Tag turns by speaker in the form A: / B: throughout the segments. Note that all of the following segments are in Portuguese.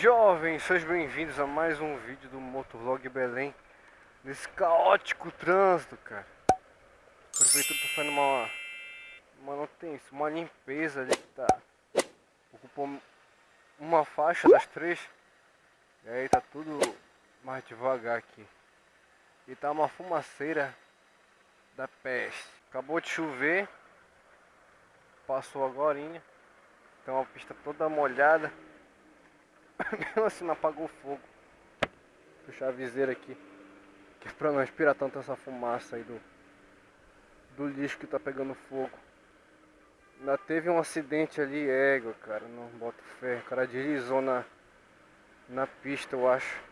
A: jovens, sejam bem-vindos a mais um vídeo do Motovlog Belém Nesse caótico trânsito, cara. A prefeitura tá fazendo uma manutenção, uma limpeza ali que tá Ocupou uma faixa das três E aí tá tudo mais devagar aqui. E tá uma fumaceira da peste. Acabou de chover Passou agora, então a pista toda molhada Mesmo assim não apagou o fogo. Fechar a viseira aqui. Que é pra não respirar tanto essa fumaça aí do, do lixo que tá pegando fogo. Ainda teve um acidente ali, égua, cara, não bota fé. O cara deslizou na, na pista, eu acho.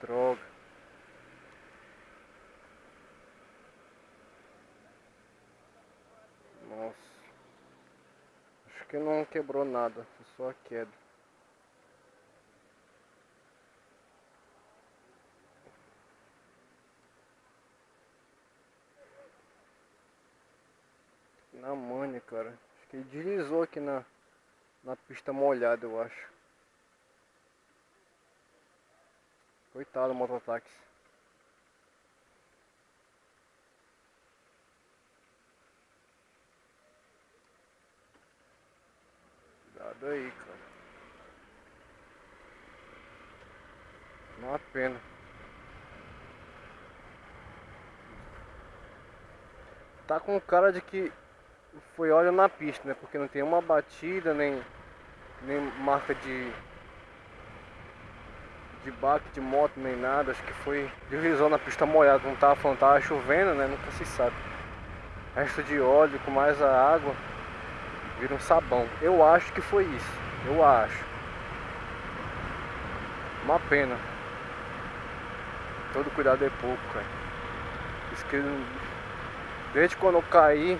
A: Droga. Nossa que não quebrou nada, só a queda. Na manha, cara. Acho que ele deslizou aqui na, na pista molhada, eu acho. Coitado do mototáxi. Daí, cara. Uma pena. Tá com cara de que foi óleo na pista, né? Porque não tem uma batida, nem, nem marca de de baque de moto, nem nada. Acho que foi deslizou na pista molhada, não tava falando, tava chovendo, né? Nunca se sabe. Resto de óleo com mais a água vira um sabão. Eu acho que foi isso. Eu acho. Uma pena. Todo cuidado é pouco, cara. Isso desde quando eu caí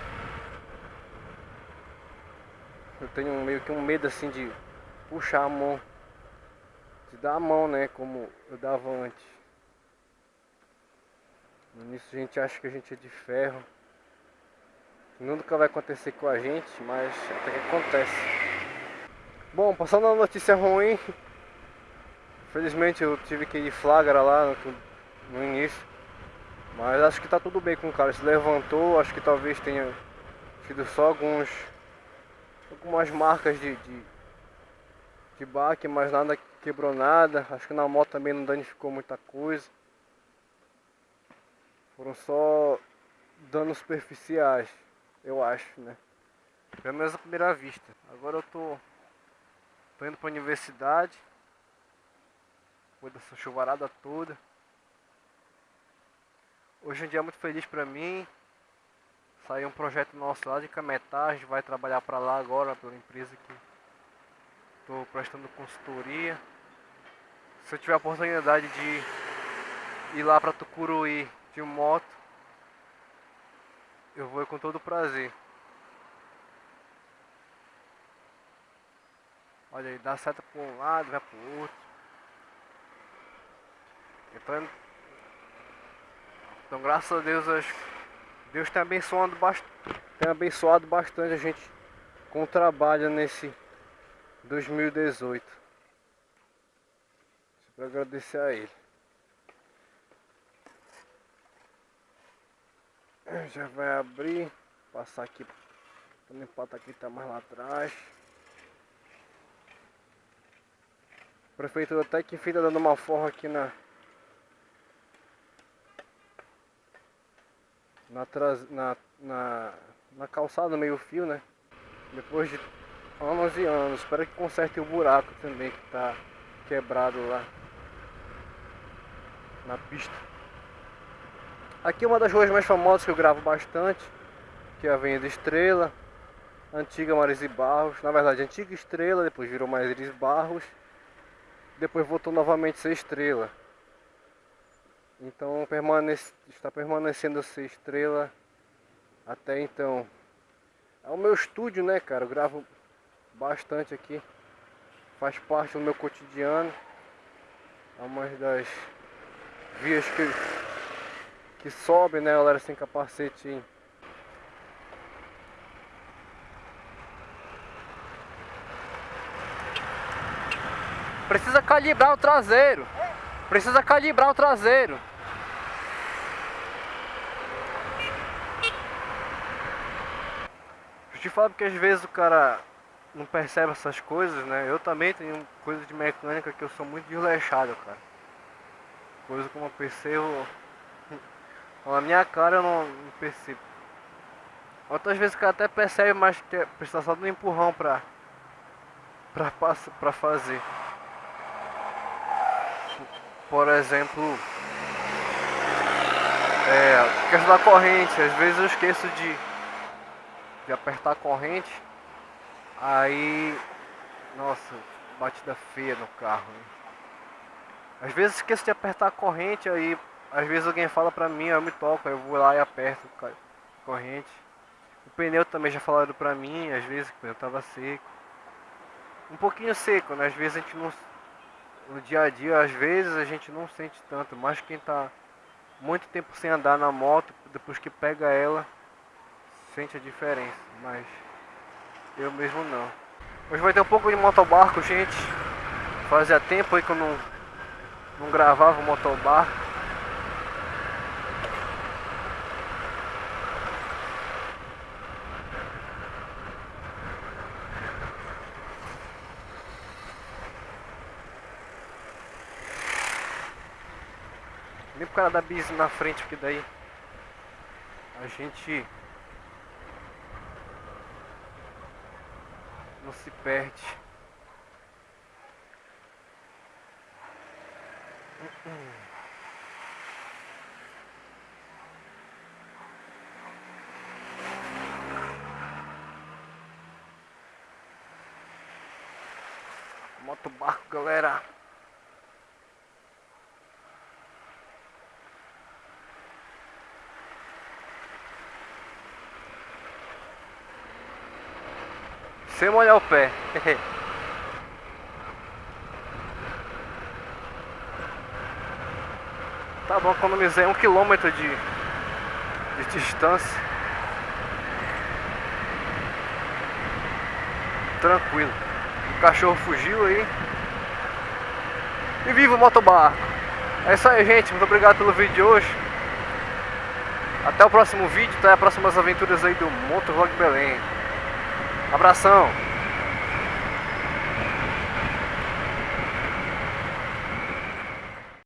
A: eu tenho meio que um medo assim de puxar a mão. De dar a mão, né? Como eu dava antes. No início a gente acha que a gente é de ferro. Nunca vai acontecer com a gente, mas até que acontece. Bom, passando a notícia ruim. Infelizmente eu tive que ir flagra lá no, no início. Mas acho que tá tudo bem com o cara. Se levantou, acho que talvez tenha sido só alguns. Algumas marcas de, de, de baque, mas nada quebrou nada. Acho que na moto também não danificou muita coisa. Foram só danos superficiais eu acho, né? Pelo menos à primeira vista. Agora eu tô, tô indo pra universidade. Depois dessa chuvarada toda. Hoje é um dia muito feliz pra mim. Saiu um projeto nosso lá de Cametá. A gente vai trabalhar pra lá agora, pela empresa que tô prestando consultoria. Se eu tiver a oportunidade de ir lá pra Tucuruí de moto, eu vou com todo prazer. Olha aí, dá seta para um lado, vai para o outro. Então, então graças a Deus, Deus tem abençoado, tem abençoado bastante a gente com o trabalho nesse 2018. Para agradecer a Ele. Já vai abrir, passar aqui, pata aqui tá mais lá atrás. A prefeitura até que fica dando uma forra aqui na na, na, na, na calçada meio fio, né? Depois de anos e anos. Espero que conserte o buraco também que tá quebrado lá na pista. Aqui é uma das ruas mais famosas que eu gravo bastante, que é a Avenida Estrela, antiga Marise Barros, na verdade antiga Estrela, depois virou Marise Barros, depois voltou novamente a ser Estrela. Então permanece, está permanecendo a ser Estrela até então. É o meu estúdio, né, cara? Eu gravo bastante aqui. Faz parte do meu cotidiano. É uma das vias que que sobe, né, galera, sem capacete. Precisa calibrar o traseiro. Precisa calibrar o traseiro. Eu te falo porque às vezes o cara não percebe essas coisas, né? Eu também tenho coisas de mecânica que eu sou muito desleixado, cara. Coisa como eu percebo. Na minha cara eu não, não percebo. Outras vezes o cara até percebe, mas que precisa só do empurrão pra, pra, pra fazer. Por exemplo, é, questão da corrente, às vezes eu esqueço de, de apertar a corrente Aí, nossa, batida feia no carro. Né? Às vezes esqueço de apertar a corrente, aí às vezes alguém fala pra mim, eu me toco, eu vou lá e aperto a corrente. O pneu também já falaram pra mim, às vezes o pneu tava seco. Um pouquinho seco, né? Às vezes a gente não. No dia a dia, às vezes a gente não sente tanto, mas quem tá muito tempo sem andar na moto, depois que pega ela, sente a diferença. Mas eu mesmo não. Hoje vai ter um pouco de motobarco, gente. Fazia tempo aí que eu não, não gravava motobarco. Nem pro cara dar bis na frente, porque daí a gente não se perde. Moto barco, galera. Sem molhar o pé. tá bom, economizei um quilômetro de, de distância. Tranquilo. O cachorro fugiu aí. E viva o motobarco! É isso aí, gente. Muito obrigado pelo vídeo de hoje. Até o próximo vídeo, até as próximas aventuras aí do Motovlog Belém. Abração!